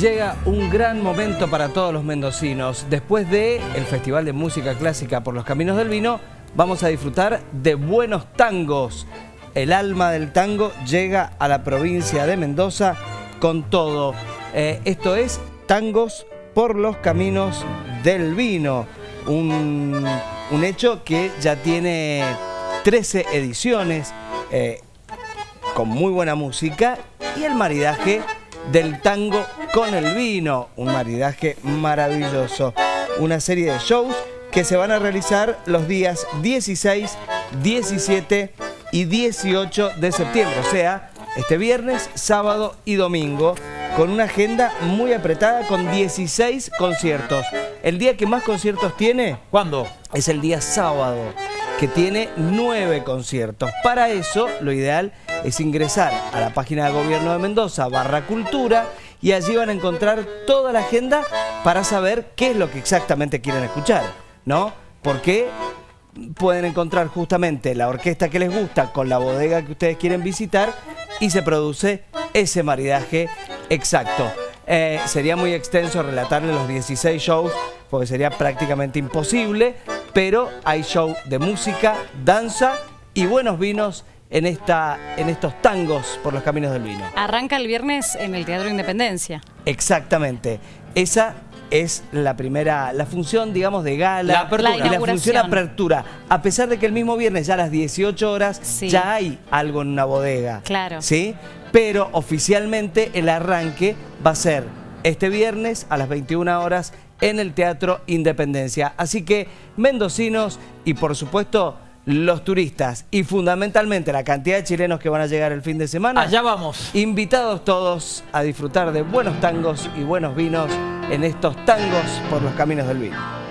Llega un gran momento para todos los mendocinos. Después de el Festival de Música Clásica por los Caminos del Vino, vamos a disfrutar de buenos tangos. El alma del tango llega a la provincia de Mendoza con todo. Eh, esto es Tangos por los Caminos del Vino. Un, un hecho que ya tiene 13 ediciones, eh, con muy buena música y el maridaje del tango con el vino, un maridaje maravilloso. Una serie de shows que se van a realizar los días 16, 17 y 18 de septiembre, o sea, este viernes, sábado y domingo, con una agenda muy apretada con 16 conciertos. El día que más conciertos tiene, ¿Cuándo? Es el día sábado, que tiene 9 conciertos. Para eso, lo ideal es ingresar a la página de Gobierno de Mendoza, barra cultura, y allí van a encontrar toda la agenda para saber qué es lo que exactamente quieren escuchar, ¿no? Porque pueden encontrar justamente la orquesta que les gusta con la bodega que ustedes quieren visitar y se produce ese maridaje exacto. Eh, sería muy extenso relatarle los 16 shows porque sería prácticamente imposible, pero hay show de música, danza y buenos vinos en, esta, en estos tangos por los caminos del vino. Arranca el viernes en el Teatro Independencia. Exactamente. Esa es la primera, la función, digamos, de gala. La apertura. y la función apertura. A pesar de que el mismo viernes, ya a las 18 horas, Sí. ya hay algo en una bodega. Claro. ¿Sí? Pero oficialmente el arranque va a ser este viernes a las 21 horas en el Teatro Independencia. Así que, mendocinos y por supuesto los turistas y fundamentalmente la cantidad de chilenos que van a llegar el fin de semana. Allá vamos. Invitados todos a disfrutar de buenos tangos y buenos vinos en estos tangos por los caminos del vino.